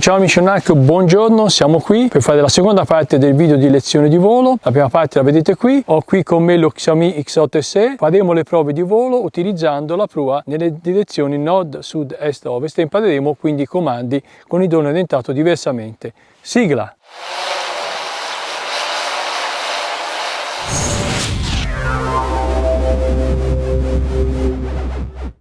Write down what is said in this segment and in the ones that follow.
Ciao amici Narco, buongiorno, siamo qui per fare la seconda parte del video di lezione di volo. La prima parte la vedete qui, ho qui con me lo Xiaomi X8 SE. Faremo le prove di volo utilizzando la prua nelle direzioni nord, sud, est, ovest e impareremo quindi i comandi con il drone orientato diversamente. Sigla!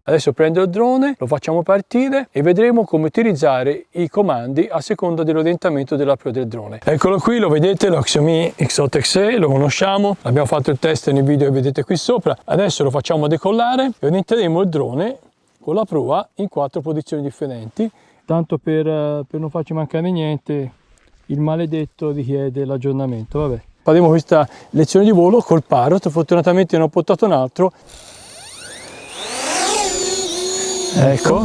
Adesso prendo il drone, lo facciamo partire e vedremo come utilizzare i comandi a seconda dell'orientamento della pro del drone. Eccolo qui, lo vedete, lo Xiaomi X8 XE, lo conosciamo, abbiamo fatto il test nel video che vedete qui sopra. Adesso lo facciamo decollare e orienteremo il drone con la prua in quattro posizioni differenti. Tanto per, eh, per non farci mancare niente, il maledetto richiede l'aggiornamento, vabbè. Faremo questa lezione di volo col parrot, fortunatamente ne ho portato un altro ecco.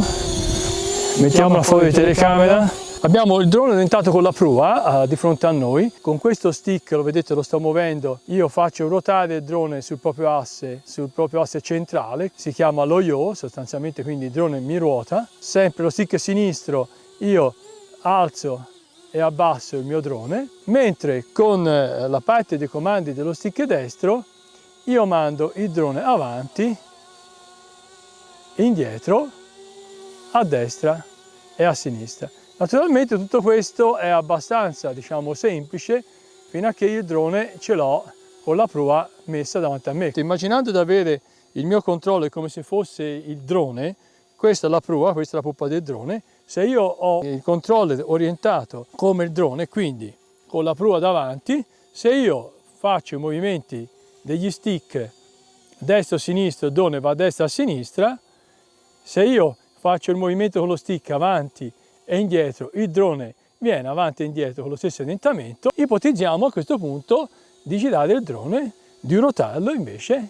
Mettiamola fuori telecamera. Abbiamo il drone orientato con la prua uh, di fronte a noi. Con questo stick lo vedete lo sto muovendo. Io faccio ruotare il drone sul proprio asse sul proprio asse centrale. Si chiama lo yo sostanzialmente quindi il drone mi ruota. Sempre lo stick sinistro io alzo e abbasso il mio drone. Mentre con eh, la parte dei comandi dello stick destro io mando il drone avanti indietro, a destra e a sinistra. Naturalmente tutto questo è abbastanza diciamo, semplice fino a che il drone ce l'ho con la prua messa davanti a me. Immaginando di avere il mio controllo come se fosse il drone, questa è la prua, questa è la poppa del drone, se io ho il controller orientato come il drone, quindi con la prua davanti, se io faccio i movimenti degli stick destro-sinistro, il drone va a destra a sinistra, se io faccio il movimento con lo stick avanti e indietro, il drone viene avanti e indietro con lo stesso orientamento, ipotizziamo a questo punto di girare il drone, di ruotarlo invece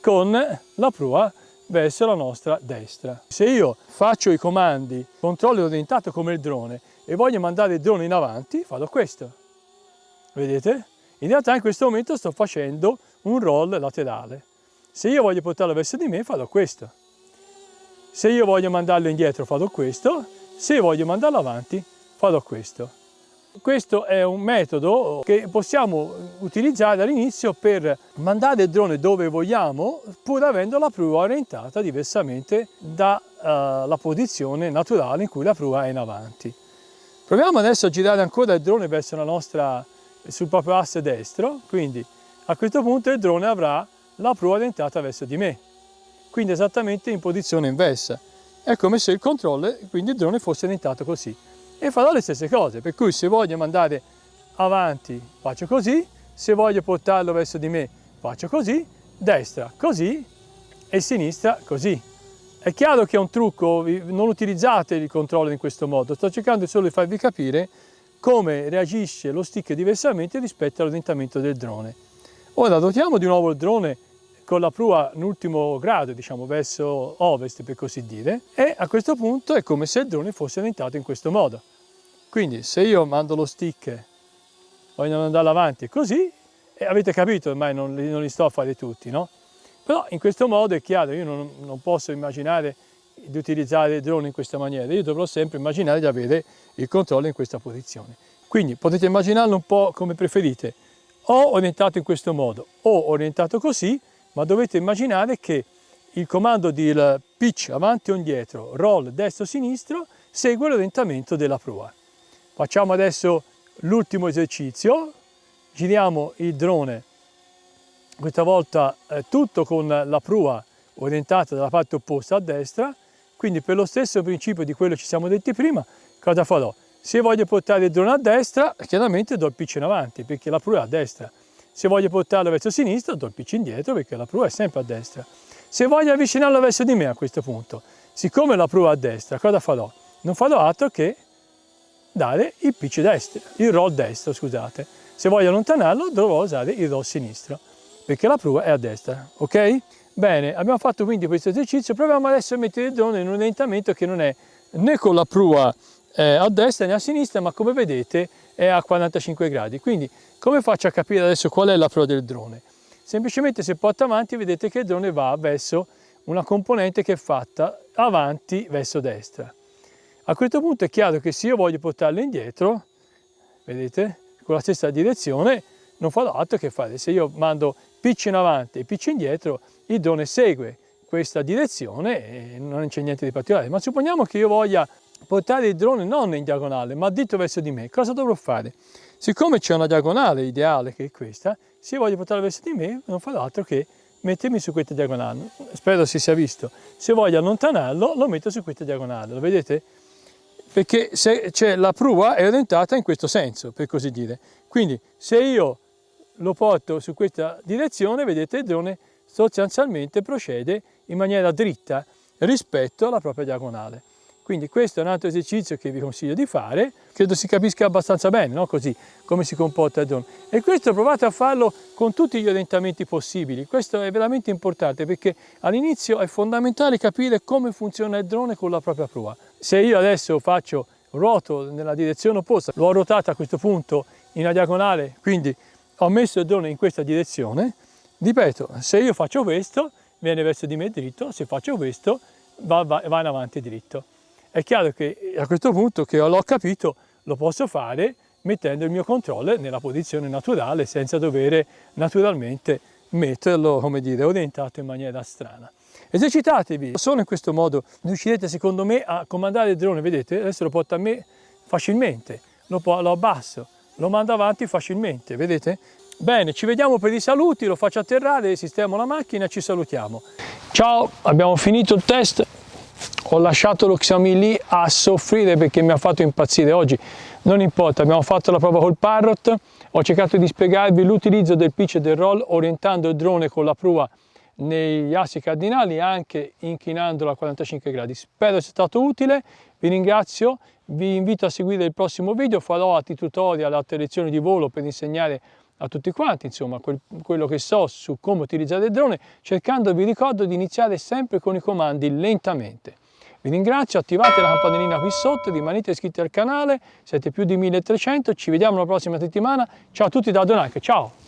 con la prua verso la nostra destra. Se io faccio i comandi controllo orientato come il drone e voglio mandare il drone in avanti, farò questo. Vedete? In realtà in questo momento sto facendo un roll laterale. Se io voglio portarlo verso di me, farò questo. Se io voglio mandarlo indietro farò questo, se voglio mandarlo avanti farò questo. Questo è un metodo che possiamo utilizzare all'inizio per mandare il drone dove vogliamo pur avendo la prua orientata diversamente dalla uh, posizione naturale in cui la prua è in avanti. Proviamo adesso a girare ancora il drone verso la nostra, sul proprio asse destro, quindi a questo punto il drone avrà la prua orientata verso di me quindi esattamente in posizione inversa. È come se il controller, quindi il drone, fosse orientato così. E farò le stesse cose, per cui se voglio mandare avanti faccio così, se voglio portarlo verso di me faccio così, destra così e sinistra così. È chiaro che è un trucco, non utilizzate il controller in questo modo, sto cercando solo di farvi capire come reagisce lo stick diversamente rispetto all'orientamento del drone. Ora dotiamo di nuovo il drone con la prua in ultimo grado, diciamo verso ovest per così dire, e a questo punto è come se il drone fosse orientato in questo modo. Quindi se io mando lo stick, voglio andare avanti così, e avete capito, ormai non li, non li, sto a fare tutti, no? Però in questo modo è chiaro, io non, non posso immaginare di utilizzare il drone in questa maniera, io dovrò sempre immaginare di avere il controllo in questa posizione. Quindi potete immaginarlo un po' come preferite, o orientato in questo modo, o orientato così, ma dovete immaginare che il comando di pitch avanti o indietro, roll destro-sinistro, segue l'orientamento della prua. Facciamo adesso l'ultimo esercizio, giriamo il drone, questa volta eh, tutto con la prua orientata dalla parte opposta a destra, quindi per lo stesso principio di quello che ci siamo detti prima, cosa farò? Se voglio portare il drone a destra, chiaramente do il pitch in avanti, perché la prua è a destra. Se voglio portarlo verso sinistra do il pitch indietro perché la prua è sempre a destra. Se voglio avvicinarlo verso di me a questo punto, siccome la prua è a destra, cosa farò? Non farò altro che dare il pitch destro, il roll destro, scusate. Se voglio allontanarlo dovrò usare il roll sinistro, perché la prua è a destra, ok? Bene, abbiamo fatto quindi questo esercizio, proviamo adesso a mettere il drone in un orientamento che non è né con la prua eh, a destra né a sinistra, ma come vedete è a 45 gradi. Quindi come faccio a capire adesso qual è la pro del drone? Semplicemente se porto avanti vedete che il drone va verso una componente che è fatta avanti verso destra. A questo punto è chiaro che se io voglio portarlo indietro, vedete, con la stessa direzione, non fa altro che fare. Se io mando pitch in avanti e pitch indietro, il drone segue questa direzione e non c'è niente di particolare. Ma supponiamo che io voglia portare il drone non in diagonale, ma dritto verso di me. Cosa dovrò fare? Siccome c'è una diagonale ideale che è questa, se io voglio portarlo verso di me, non farò altro che mettermi su questa diagonale. Spero si sia visto. Se voglio allontanarlo, lo metto su questa diagonale. Lo vedete? Perché la prua è orientata in questo senso, per così dire. Quindi se io lo porto su questa direzione, vedete il drone sostanzialmente procede in maniera dritta rispetto alla propria diagonale. Quindi questo è un altro esercizio che vi consiglio di fare, credo si capisca abbastanza bene, no? così come si comporta il drone. E questo provate a farlo con tutti gli orientamenti possibili, questo è veramente importante perché all'inizio è fondamentale capire come funziona il drone con la propria prua. Se io adesso faccio ruoto nella direzione opposta, l'ho ruotato a questo punto in una diagonale, quindi ho messo il drone in questa direzione, ripeto, se io faccio questo viene verso di me dritto, se faccio questo va, va, va in avanti dritto. È chiaro che a questo punto che l'ho capito lo posso fare mettendo il mio controller nella posizione naturale senza dover naturalmente metterlo, come dire, orientato in maniera strana. Esercitatevi, solo in questo modo riuscirete secondo me a comandare il drone, vedete? Adesso lo porta a me facilmente, lo, lo abbasso, lo mando avanti facilmente, vedete? Bene, ci vediamo per i saluti, lo faccio atterrare, sistemo la macchina, ci salutiamo. Ciao, abbiamo finito il test, ho lasciato lo Xiaomi lì a soffrire perché mi ha fatto impazzire. Oggi non importa abbiamo fatto la prova col Parrot. Ho cercato di spiegarvi l'utilizzo del pitch e del roll orientando il drone con la prua negli assi cardinali anche inclinandolo a 45 gradi. Spero sia stato utile vi ringrazio vi invito a seguire il prossimo video farò altri tutorial altre lezioni di volo per insegnare a tutti quanti insomma quel, quello che so su come utilizzare il drone cercando vi ricordo di iniziare sempre con i comandi lentamente vi ringrazio, attivate la campanellina qui sotto, rimanete iscritti al canale, siete più di 1300, ci vediamo la prossima settimana. Ciao a tutti da Donanche, ciao!